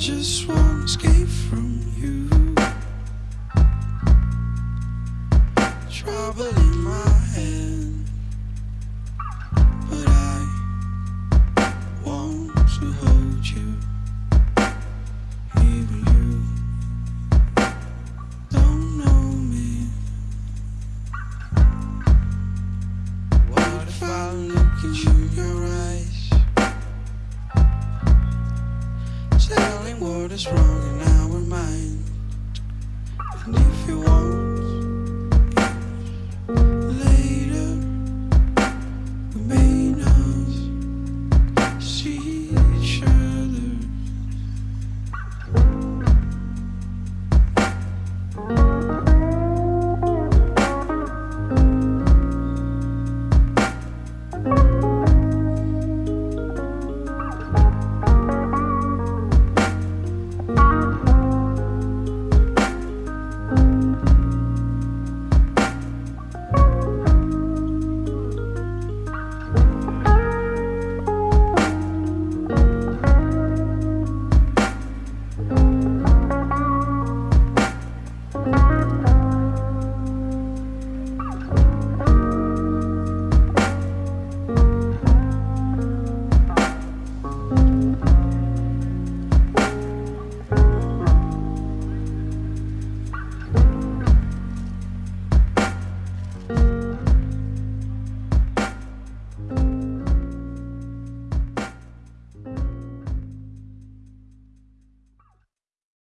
just won't escape from you. Trouble in my head, but I want to hold you. Even you don't know me. What if I look at you what is wrong